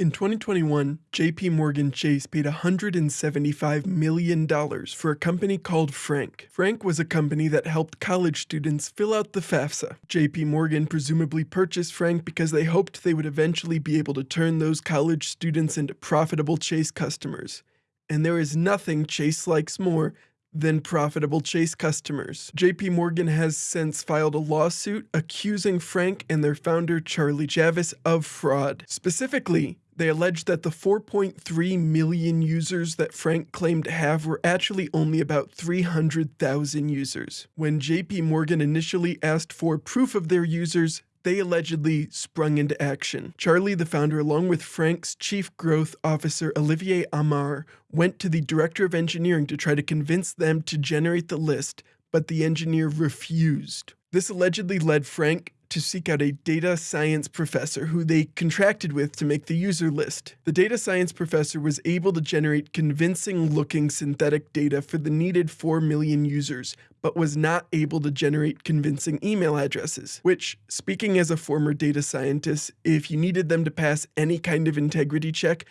In 2021, JP Morgan Chase paid $175 million for a company called Frank. Frank was a company that helped college students fill out the FAFSA. JP Morgan presumably purchased Frank because they hoped they would eventually be able to turn those college students into profitable Chase customers. And there is nothing Chase likes more than profitable Chase customers. JP Morgan has since filed a lawsuit accusing Frank and their founder Charlie Javice of fraud. Specifically, they alleged that the 4.3 million users that Frank claimed to have were actually only about 300,000 users. When JP Morgan initially asked for proof of their users, they allegedly sprung into action. Charlie, the founder, along with Frank's chief growth officer, Olivier Amar, went to the director of engineering to try to convince them to generate the list, but the engineer refused. This allegedly led Frank to seek out a data science professor who they contracted with to make the user list. The data science professor was able to generate convincing looking synthetic data for the needed 4 million users, but was not able to generate convincing email addresses. Which, speaking as a former data scientist, if you needed them to pass any kind of integrity check,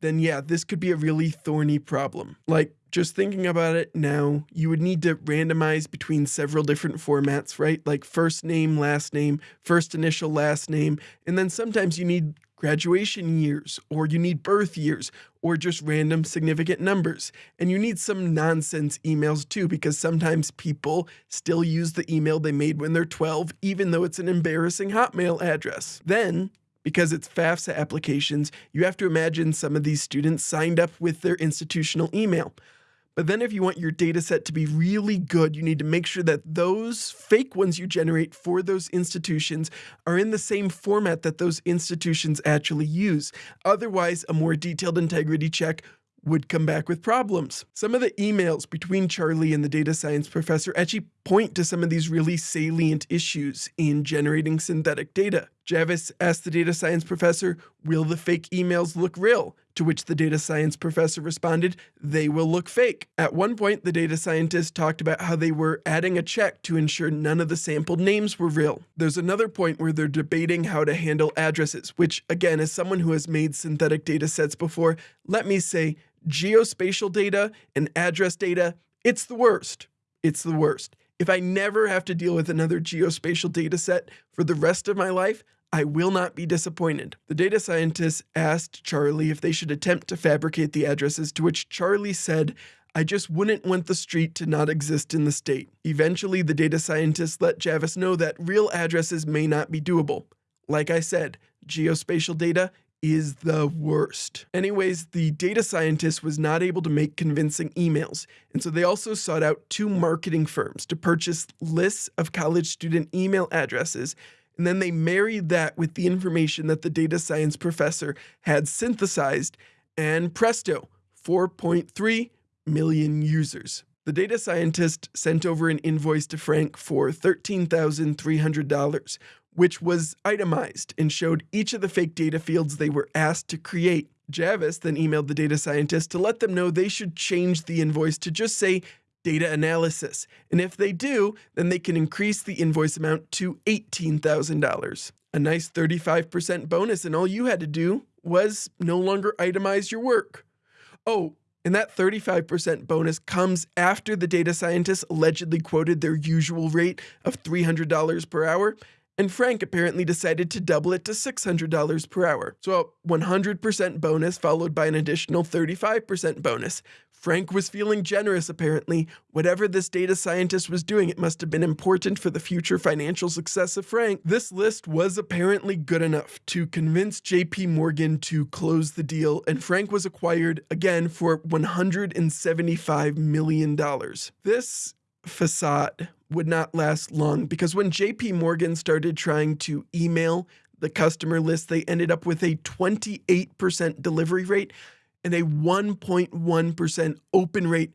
then yeah, this could be a really thorny problem. Like, just thinking about it now, you would need to randomize between several different formats, right? Like first name, last name, first initial, last name, and then sometimes you need graduation years, or you need birth years, or just random significant numbers. And you need some nonsense emails too, because sometimes people still use the email they made when they're 12, even though it's an embarrassing Hotmail address. Then because it's FAFSA applications, you have to imagine some of these students signed up with their institutional email. But then if you want your data set to be really good, you need to make sure that those fake ones you generate for those institutions are in the same format that those institutions actually use. Otherwise, a more detailed integrity check would come back with problems. Some of the emails between Charlie and the data science professor actually point to some of these really salient issues in generating synthetic data. Javice asked the data science professor, Will the fake emails look real? To which the data science professor responded, They will look fake. At one point, the data scientist talked about how they were adding a check to ensure none of the sampled names were real. There's another point where they're debating how to handle addresses, which, again, as someone who has made synthetic data sets before, let me say, geospatial data and address data, it's the worst. It's the worst. If I never have to deal with another geospatial data set for the rest of my life, I will not be disappointed. The data scientists asked Charlie if they should attempt to fabricate the addresses, to which Charlie said, I just wouldn't want the street to not exist in the state. Eventually, the data scientists let Javice know that real addresses may not be doable. Like I said, geospatial data is the worst. Anyways, the data scientist was not able to make convincing emails, and so they also sought out two marketing firms to purchase lists of college student email addresses, and then they married that with the information that the data science professor had synthesized, and presto, 4.3 million users. The data scientist sent over an invoice to Frank for $13,300, which was itemized and showed each of the fake data fields they were asked to create. Javice then emailed the data scientist to let them know they should change the invoice to just say data analysis. And if they do, then they can increase the invoice amount to $18,000. A nice 35% bonus, and all you had to do was no longer itemize your work. Oh, and that 35% bonus comes after the data scientists allegedly quoted their usual rate of $300 per hour and Frank apparently decided to double it to $600 per hour. So a 100% bonus followed by an additional 35% bonus. Frank was feeling generous apparently. Whatever this data scientist was doing, it must have been important for the future financial success of Frank. This list was apparently good enough to convince JP Morgan to close the deal, and Frank was acquired again for $175 million. This facade would not last long because when JP Morgan started trying to email the customer list, they ended up with a 28% delivery rate and a 1.1% open rate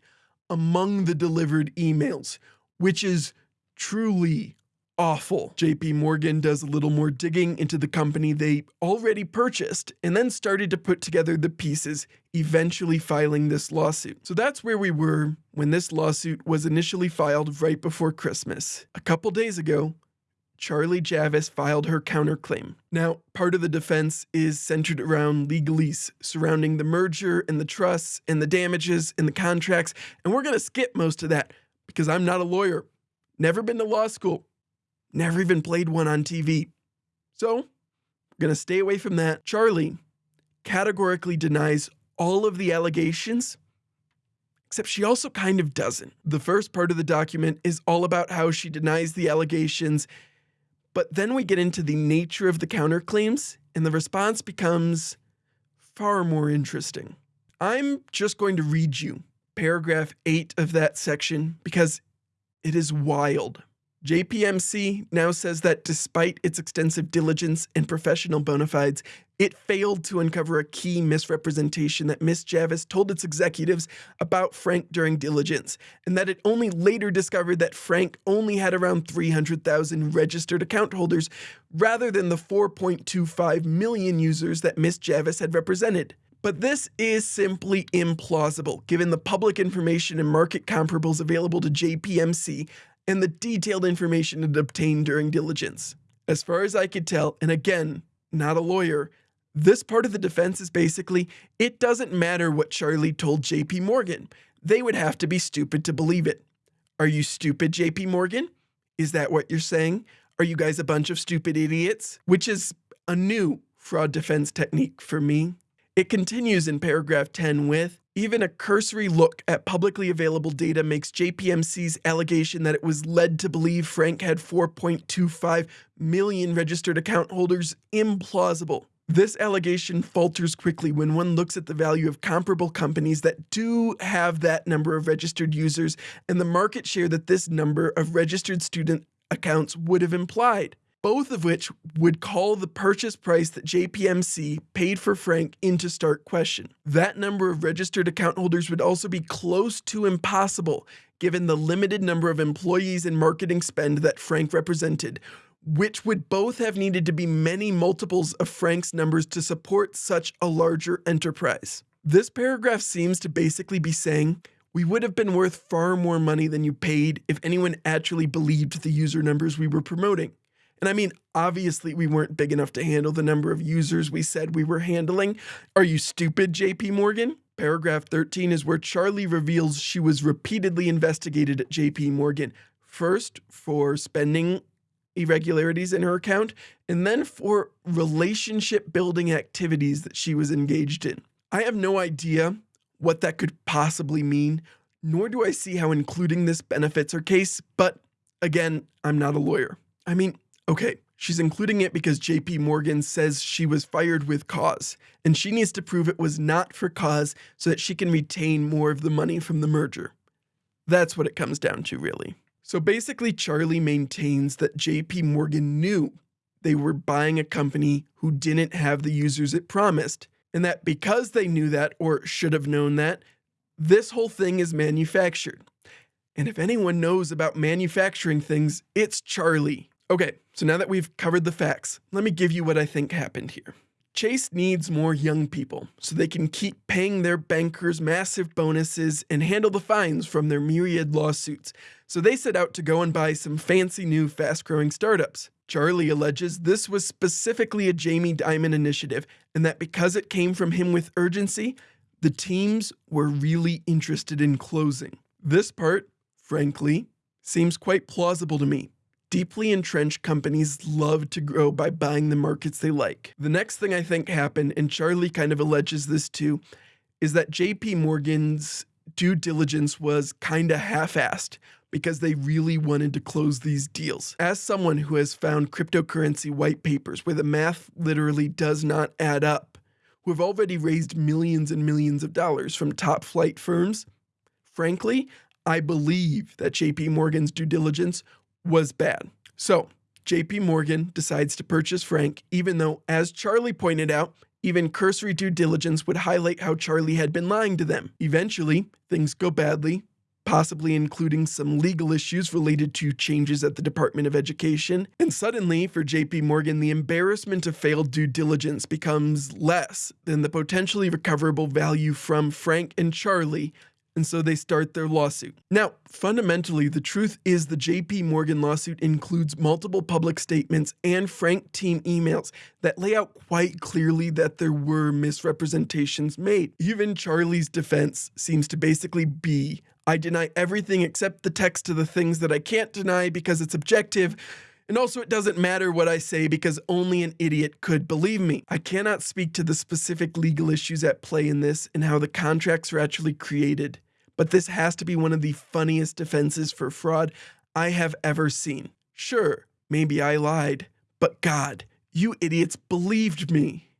among the delivered emails, which is truly awful. JP Morgan does a little more digging into the company they already purchased and then started to put together the pieces, eventually filing this lawsuit. So that's where we were when this lawsuit was initially filed right before Christmas. A couple days ago, Charlie Javice filed her counterclaim. Now, part of the defense is centered around legalese surrounding the merger and the trusts and the damages and the contracts, and we're going to skip most of that because I'm not a lawyer, never been to law school, never even played one on TV. So, we're going to stay away from that. Charlie categorically denies all of the allegations except she also kind of doesn't. The first part of the document is all about how she denies the allegations but then we get into the nature of the counterclaims, and the response becomes far more interesting. I'm just going to read you paragraph 8 of that section because it is wild. JPMC now says that despite its extensive diligence and professional bona fides, it failed to uncover a key misrepresentation that Ms. Javice told its executives about Frank during diligence, and that it only later discovered that Frank only had around 300,000 registered account holders rather than the 4.25 million users that Ms. Javice had represented. But this is simply implausible given the public information and market comparables available to JPMC and the detailed information it obtained during diligence. As far as I could tell, and again, not a lawyer, this part of the defense is basically it doesn't matter what Charlie told JP Morgan. They would have to be stupid to believe it. Are you stupid, JP Morgan? Is that what you're saying? Are you guys a bunch of stupid idiots? Which is a new fraud defense technique for me. It continues in paragraph 10 with even a cursory look at publicly available data makes JPMC's allegation that it was led to believe Frank had 4.25 million registered account holders implausible. This allegation falters quickly when one looks at the value of comparable companies that do have that number of registered users and the market share that this number of registered student accounts would have implied both of which would call the purchase price that JPMC paid for Frank into stark question. That number of registered account holders would also be close to impossible given the limited number of employees and marketing spend that Frank represented, which would both have needed to be many multiples of Frank's numbers to support such a larger enterprise. This paragraph seems to basically be saying, we would have been worth far more money than you paid if anyone actually believed the user numbers we were promoting. And I mean, obviously, we weren't big enough to handle the number of users we said we were handling. Are you stupid, JP Morgan? Paragraph 13 is where Charlie reveals she was repeatedly investigated at JP Morgan, first for spending irregularities in her account, and then for relationship building activities that she was engaged in. I have no idea what that could possibly mean, nor do I see how including this benefits her case, but again, I'm not a lawyer. I mean, Okay, she's including it because JP Morgan says she was fired with cause, and she needs to prove it was not for cause so that she can retain more of the money from the merger. That's what it comes down to, really. So basically, Charlie maintains that JP Morgan knew they were buying a company who didn't have the users it promised, and that because they knew that, or should have known that, this whole thing is manufactured. And if anyone knows about manufacturing things, it's Charlie. Okay, so now that we've covered the facts, let me give you what I think happened here. Chase needs more young people so they can keep paying their bankers massive bonuses and handle the fines from their myriad lawsuits. So they set out to go and buy some fancy new fast growing startups. Charlie alleges this was specifically a Jamie Dimon initiative and that because it came from him with urgency, the teams were really interested in closing. This part, frankly, seems quite plausible to me Deeply entrenched companies love to grow by buying the markets they like. The next thing I think happened, and Charlie kind of alleges this too, is that JP Morgan's due diligence was kind of half assed because they really wanted to close these deals. As someone who has found cryptocurrency white papers where the math literally does not add up, who have already raised millions and millions of dollars from top flight firms, frankly, I believe that JP Morgan's due diligence was bad. So JP Morgan decides to purchase Frank, even though, as Charlie pointed out, even cursory due diligence would highlight how Charlie had been lying to them. Eventually, things go badly, possibly including some legal issues related to changes at the Department of Education. And suddenly, for JP Morgan, the embarrassment of failed due diligence becomes less than the potentially recoverable value from Frank and Charlie and so they start their lawsuit. Now, fundamentally, the truth is the JP Morgan lawsuit includes multiple public statements and Frank team emails that lay out quite clearly that there were misrepresentations made. Even Charlie's defense seems to basically be I deny everything except the text to the things that I can't deny because it's objective. And also, it doesn't matter what I say because only an idiot could believe me. I cannot speak to the specific legal issues at play in this and how the contracts are actually created, but this has to be one of the funniest defenses for fraud I have ever seen. Sure, maybe I lied, but God, you idiots believed me.